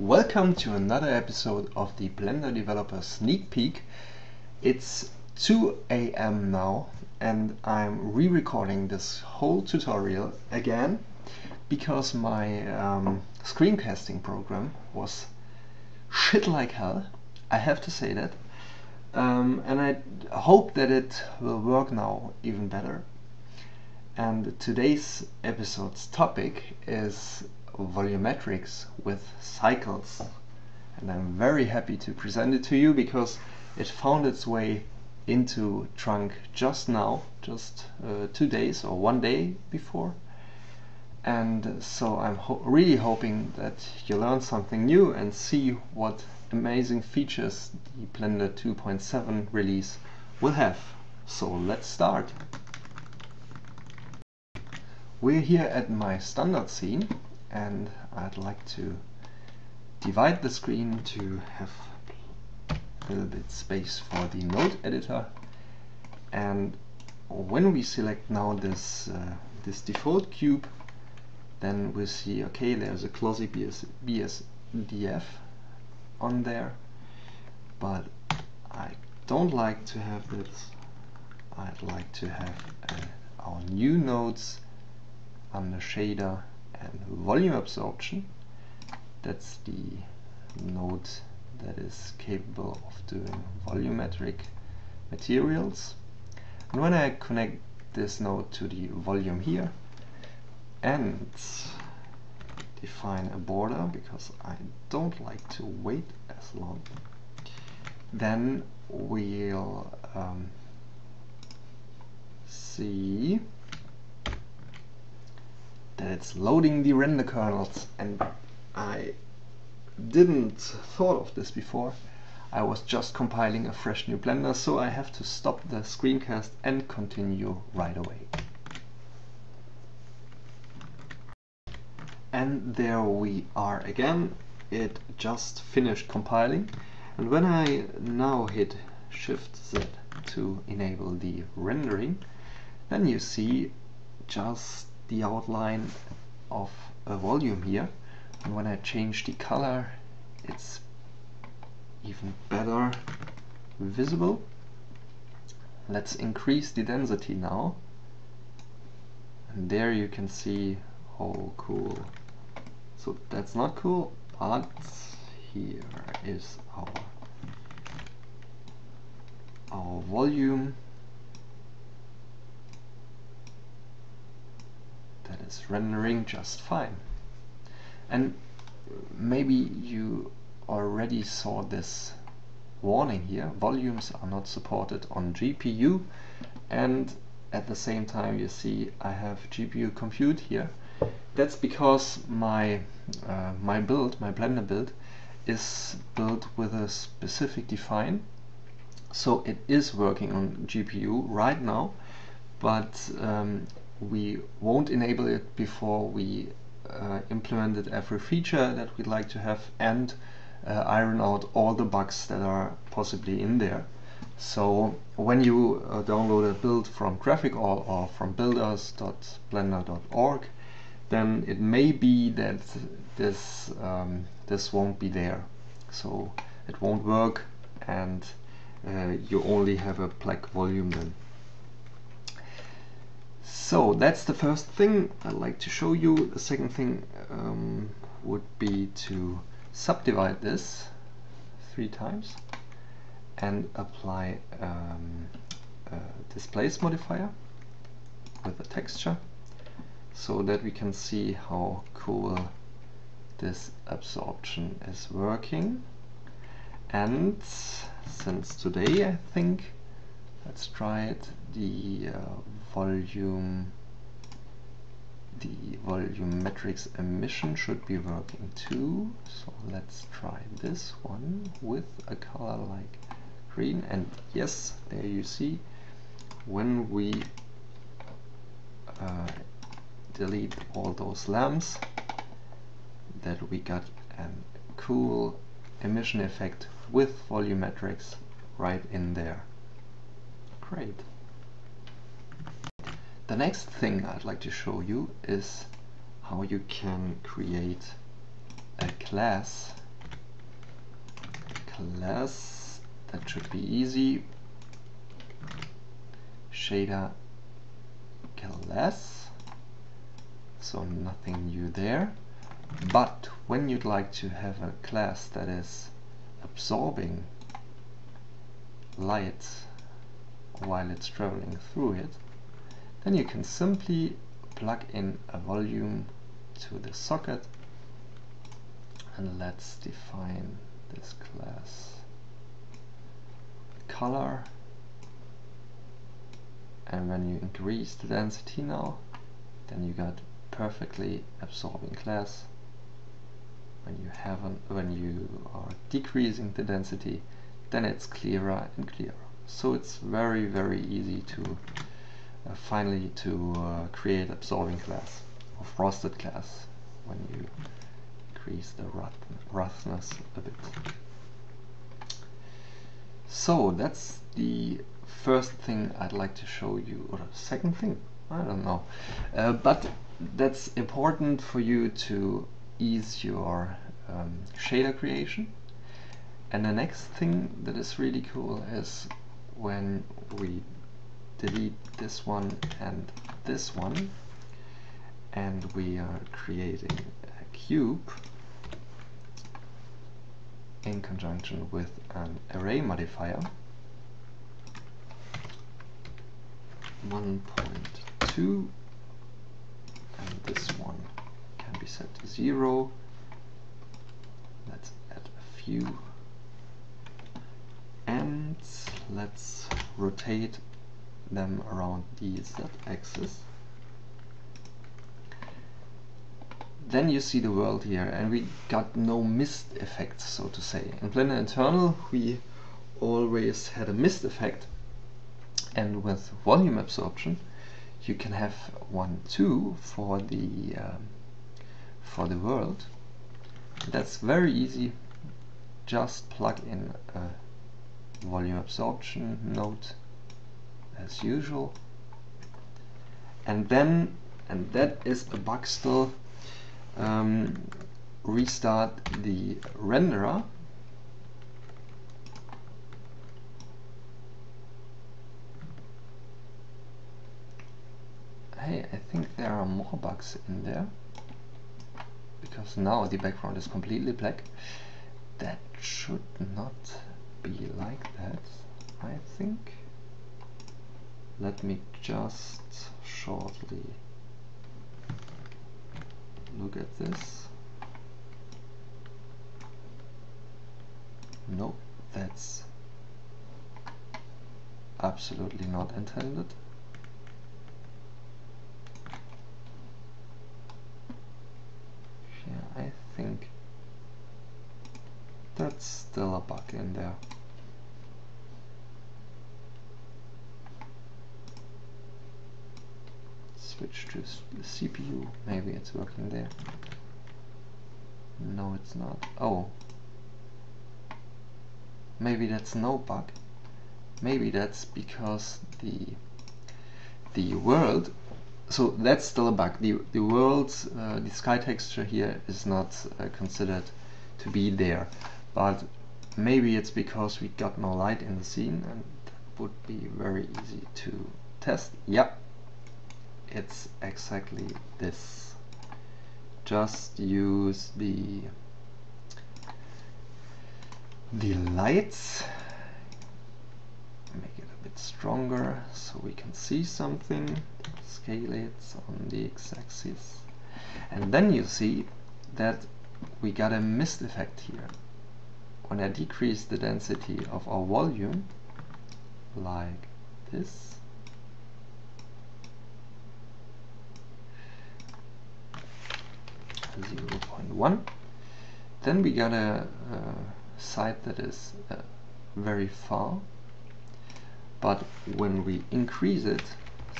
Welcome to another episode of the Blender Developer Sneak Peek. It's 2 a.m. now and I'm re-recording this whole tutorial again because my um, screencasting program was shit like hell. I have to say that. Um, and I hope that it will work now even better. And today's episode's topic is volumetrics with cycles. And I'm very happy to present it to you because it found its way into Trunk just now, just uh, two days or one day before. And so I'm ho really hoping that you learn something new and see what amazing features the Blender 2.7 release will have. So let's start. We're here at my standard scene and I'd like to divide the screen to have a little bit space for the node editor. And when we select now this uh, this default cube then we'll see okay there's a Glossy BS, BSDF on there. But I don't like to have this. I'd like to have uh, our new nodes under shader and volume absorption. That's the node that is capable of doing volumetric materials. And when I connect this node to the volume here and define a border because I don't like to wait as long, then we'll um, see that it's loading the render kernels and I didn't thought of this before. I was just compiling a fresh new Blender so I have to stop the screencast and continue right away. And there we are again. It just finished compiling and when I now hit Shift Z to enable the rendering then you see just the outline of a volume here. And when I change the color it's even better visible. Let's increase the density now. And there you can see how cool. So that's not cool but here is our our volume that is rendering just fine. And maybe you already saw this warning here. Volumes are not supported on GPU and at the same time you see I have GPU compute here. That's because my uh, my build, my Blender build, is built with a specific define. So it is working on GPU right now, but um, we won't enable it before we uh, implemented every feature that we'd like to have and uh, iron out all the bugs that are possibly in there. So when you uh, download a build from GraphicAll or from builders.blender.org, then it may be that this um, this won't be there. So it won't work and uh, you only have a black volume then. So that's the first thing I'd like to show you. The second thing um, would be to subdivide this three times and apply um, a displace modifier with a texture so that we can see how cool this absorption is working and since today I think let's try it. The uh, volume the volumetrics emission should be working too. So let's try this one with a color like green. And yes there you see when we uh, delete all those lamps that we got a cool emission effect with volumetrics right in there great. The next thing I'd like to show you is how you can create a glass glass that should be easy. Shader glass. So nothing new there. But when you'd like to have a glass that is absorbing light while it's traveling through it then you can simply plug in a volume to the socket. And let's define this glass. Color. And when you increase the density now then you got perfectly absorbing glass. When you haven't when you are decreasing the density then it's clearer and clearer so it's very very easy to uh, finally to uh, create absorbing glass or frosted glass when you increase the roughness a bit. So that's the first thing I'd like to show you or the second thing? I don't know. Uh, but that's important for you to ease your um, shader creation. And the next thing that is really cool is when we delete this one and this one and we are creating a cube in conjunction with an array modifier. 1.2 and this one can be set to 0 let's add a few and let's rotate them around the z-axis then you see the world here and we got no mist effect so to say. In Blender Internal we always had a mist effect and with volume absorption you can have one too for the um, for the world. That's very easy. Just plug in a volume absorption node as usual. And then and that is a bug still um, restart the renderer. Hey I think there are more bugs in there because now the background is completely black. That should not be like that I think. Let me just shortly look at this. Nope that's absolutely not intended I think that's bug in there. Switch to CPU, maybe it's working there. No, it's not. Oh. Maybe that's no bug. Maybe that's because the the world so that's still a bug. The, the world, uh, the sky texture here is not uh, considered to be there. But maybe it's because we got no light in the scene and that would be very easy to test. Yep, it's exactly this. Just use the the lights. Make it a bit stronger so we can see something. Scale it on the x-axis. And then you see that we got a mist effect here when I decrease the density of our volume like this Zero point one, then we got a, a side that is uh, very far. But when we increase it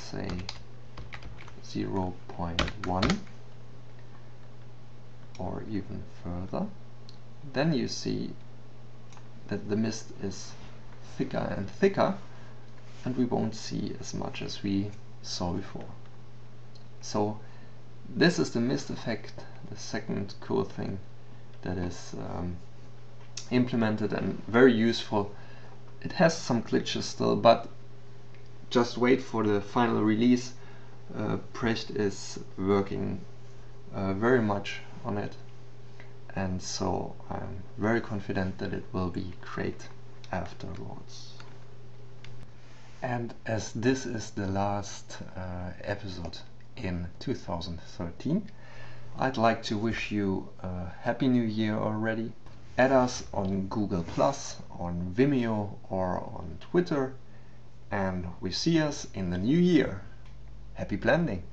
say 0.1 or even further then you see that the mist is thicker and thicker and we won't see as much as we saw before so this is the mist effect the second cool thing that is um, implemented and very useful. It has some glitches still, but just wait for the final release. Uh, Brecht is working uh, very much on it and so I'm very confident that it will be great afterwards. And as this is the last uh, episode in 2013, I'd like to wish you a happy new year already. Add us on Google Plus, on Vimeo or on Twitter and we see us in the new year. Happy blending!